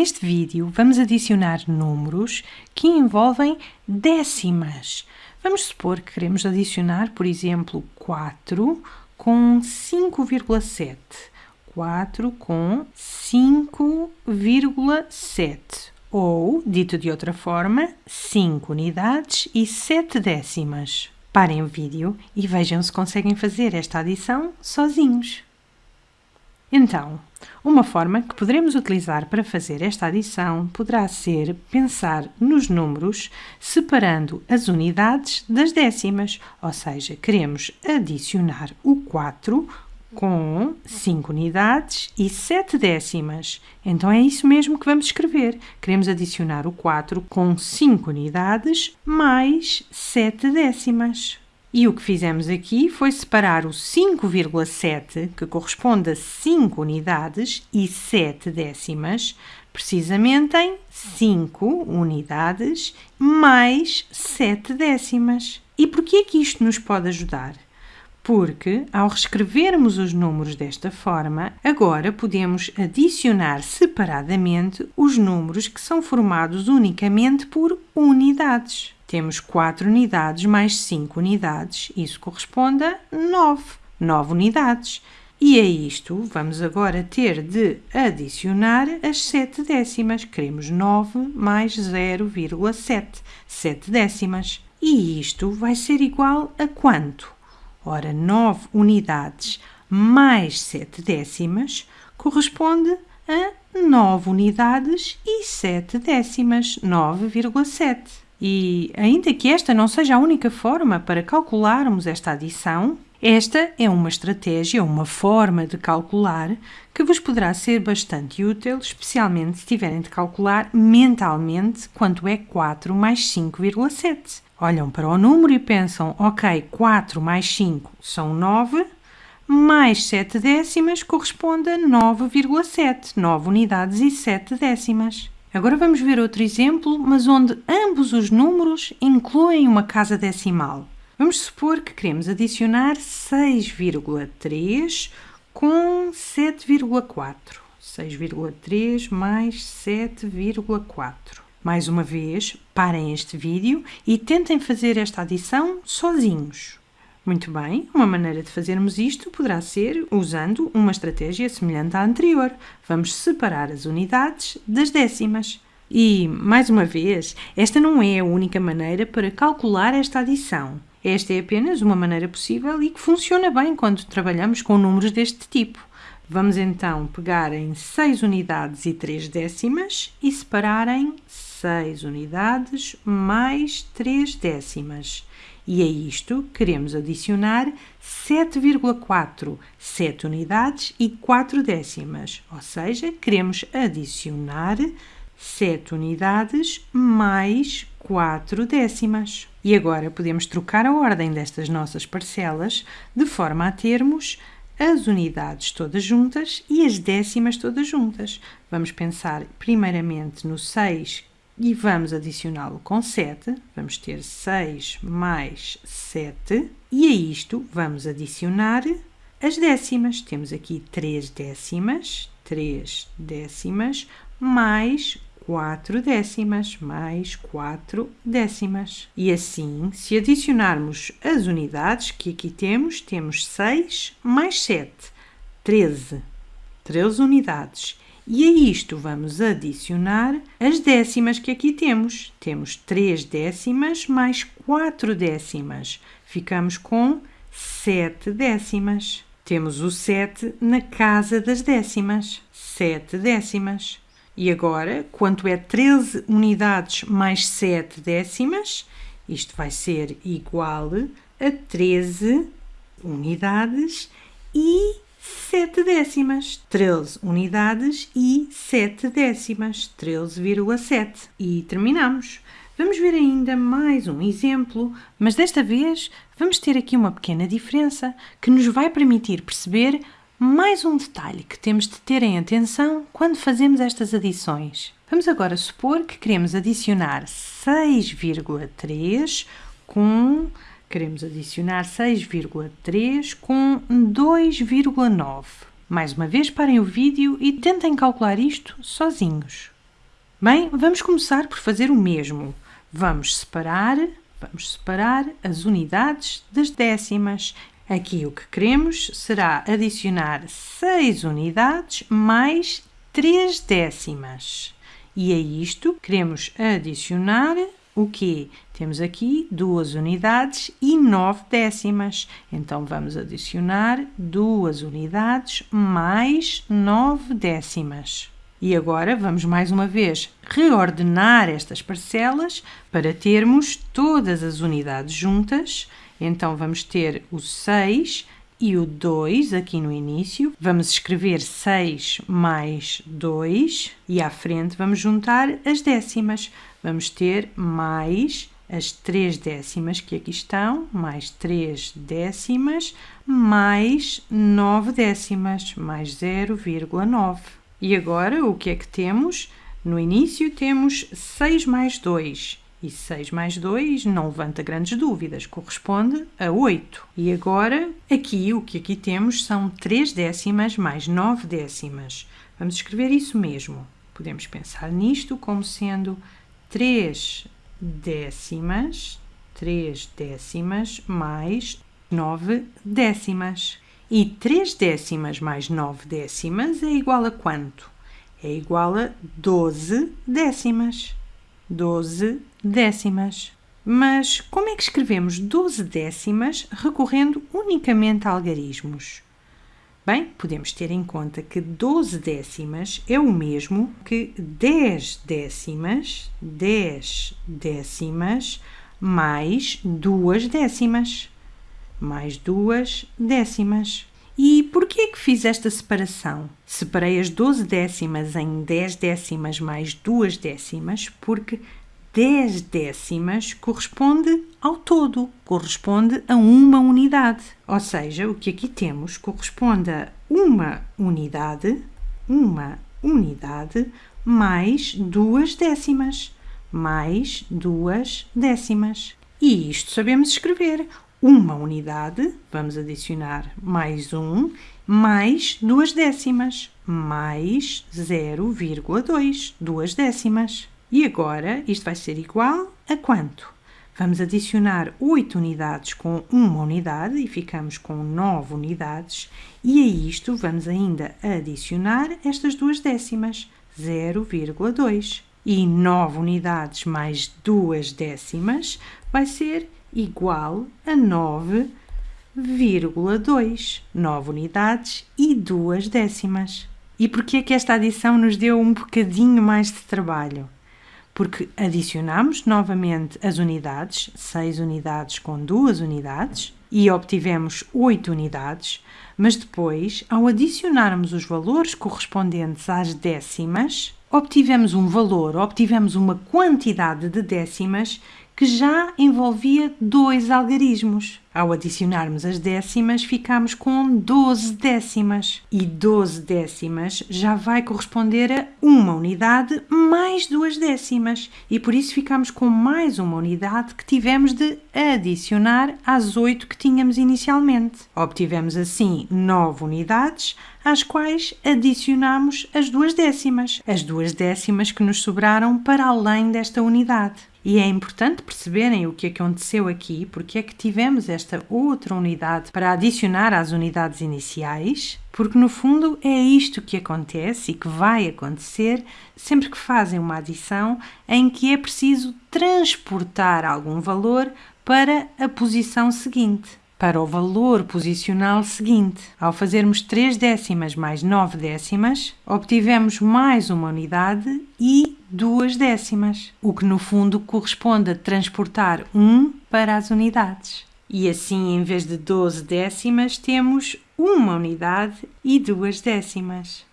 Neste vídeo vamos adicionar números que envolvem décimas. Vamos supor que queremos adicionar, por exemplo, 4 com 5,7. 4 com 5,7. Ou, dito de outra forma, 5 unidades e 7 décimas. Parem o vídeo e vejam se conseguem fazer esta adição sozinhos. Então, uma forma que poderemos utilizar para fazer esta adição poderá ser pensar nos números separando as unidades das décimas, ou seja, queremos adicionar o 4 com 5 unidades e 7 décimas. Então é isso mesmo que vamos escrever. Queremos adicionar o 4 com 5 unidades mais 7 décimas. E o que fizemos aqui foi separar o 5,7, que corresponde a 5 unidades, e 7 décimas, precisamente em 5 unidades mais 7 décimas. E por que é que isto nos pode ajudar? Porque, ao reescrevermos os números desta forma, agora podemos adicionar separadamente os números que são formados unicamente por unidades. Temos 4 unidades mais 5 unidades, isso corresponde a 9, 9 unidades. E a isto vamos agora ter de adicionar as 7 décimas. Queremos 9 mais 0,7, 7 décimas. E isto vai ser igual a quanto? Ora, 9 unidades mais 7 décimas corresponde a 9 unidades e 7 décimas, 9,7. E, ainda que esta não seja a única forma para calcularmos esta adição, esta é uma estratégia, uma forma de calcular que vos poderá ser bastante útil, especialmente se tiverem de calcular mentalmente quanto é 4 mais 5,7. Olham para o número e pensam, ok, 4 mais 5 são 9, mais 7 décimas corresponde a 9,7, 9 unidades e 7 décimas. Agora vamos ver outro exemplo, mas onde ambos os números incluem uma casa decimal. Vamos supor que queremos adicionar 6,3 com 7,4. 6,3 mais 7,4. Mais uma vez, parem este vídeo e tentem fazer esta adição sozinhos. Muito bem, uma maneira de fazermos isto poderá ser usando uma estratégia semelhante à anterior. Vamos separar as unidades das décimas. E, mais uma vez, esta não é a única maneira para calcular esta adição. Esta é apenas uma maneira possível e que funciona bem quando trabalhamos com números deste tipo. Vamos então pegar em 6 unidades e 3 décimas e separar em 6 unidades mais 3 décimas. E a isto queremos adicionar 7,4, 7 unidades e 4 décimas, ou seja, queremos adicionar 7 unidades mais 4 décimas. E agora podemos trocar a ordem destas nossas parcelas de forma a termos as unidades todas juntas e as décimas todas juntas. Vamos pensar primeiramente no 6 e vamos adicioná-lo com 7. Vamos ter 6 mais 7. E a isto vamos adicionar as décimas. Temos aqui 3 décimas, 3 décimas, mais 4 décimas, mais 4 décimas. E assim, se adicionarmos as unidades que aqui temos, temos 6 mais 7, 13. 13 unidades. E a isto vamos adicionar as décimas que aqui temos. Temos 3 décimas mais 4 décimas. Ficamos com 7 décimas. Temos o 7 na casa das décimas. 7 décimas. E agora, quanto é 13 unidades mais 7 décimas? Isto vai ser igual a 13 unidades e 7 décimas, 13 unidades e 7 décimas, 13,7. E terminamos. Vamos ver ainda mais um exemplo, mas desta vez vamos ter aqui uma pequena diferença que nos vai permitir perceber mais um detalhe que temos de ter em atenção quando fazemos estas adições. Vamos agora supor que queremos adicionar 6,3 com Queremos adicionar 6,3 com 2,9. Mais uma vez, parem o vídeo e tentem calcular isto sozinhos. Bem, vamos começar por fazer o mesmo. Vamos separar, vamos separar as unidades das décimas. Aqui o que queremos será adicionar 6 unidades mais 3 décimas. E a isto queremos adicionar o quê? Temos aqui duas unidades e nove décimas. Então, vamos adicionar duas unidades mais nove décimas. E agora vamos mais uma vez reordenar estas parcelas para termos todas as unidades juntas. Então, vamos ter o 6 e o 2 aqui no início. Vamos escrever 6 mais 2 e à frente vamos juntar as décimas. Vamos ter mais as 3 décimas que aqui estão, mais 3 décimas, mais 9 décimas, mais 0,9. E agora o que é que temos? No início temos 6 mais 2 e 6 mais 2 não levanta grandes dúvidas, corresponde a 8. E agora, aqui, o que aqui temos são 3 décimas mais 9 décimas. Vamos escrever isso mesmo. Podemos pensar nisto como sendo 3 décimas, 3 décimas mais 9 décimas. E 3 décimas mais 9 décimas é igual a quanto? É igual a 12 décimas. 12 décimas. Mas como é que escrevemos 12 décimas recorrendo unicamente a algarismos? Bem, podemos ter em conta que 12 décimas é o mesmo que 10 décimas, 10 décimas mais 2 décimas, mais 2 décimas. E por que é que fiz esta separação? Separei as 12 décimas em 10 décimas mais 2 décimas, porque 10 décimas corresponde ao todo, corresponde a uma unidade. Ou seja, o que aqui temos corresponde a uma unidade, uma unidade mais duas décimas, mais duas décimas. E isto sabemos escrever uma unidade, vamos adicionar mais um, mais duas décimas, mais 0,2, duas décimas. E agora isto vai ser igual a quanto? Vamos adicionar 8 unidades com uma unidade e ficamos com 9 unidades. E a isto vamos ainda adicionar estas duas décimas, 0,2. E 9 unidades mais 2 décimas vai ser igual a 9,2. 9 unidades e 2 décimas. E por que é que esta adição nos deu um bocadinho mais de trabalho? Porque adicionamos novamente as unidades, 6 unidades com 2 unidades, e obtivemos 8 unidades, mas depois, ao adicionarmos os valores correspondentes às décimas, obtivemos um valor, obtivemos uma quantidade de décimas que já envolvia dois algarismos. Ao adicionarmos as décimas, ficamos com 12 décimas. E 12 décimas já vai corresponder a uma unidade mais duas décimas. E por isso ficamos com mais uma unidade que tivemos de adicionar às 8 que tínhamos inicialmente. Obtivemos assim 9 unidades, às quais adicionamos as duas décimas. As duas décimas que nos sobraram para além desta unidade. E é importante perceberem o que aconteceu aqui, porque é que tivemos esta outra unidade para adicionar às unidades iniciais, porque no fundo é isto que acontece e que vai acontecer sempre que fazem uma adição em que é preciso transportar algum valor para a posição seguinte para o valor posicional seguinte. Ao fazermos 3 décimas mais 9 décimas, obtivemos mais uma unidade e 2 décimas, o que no fundo corresponde a transportar 1 para as unidades. E assim, em vez de 12 décimas, temos uma unidade e 2 décimas.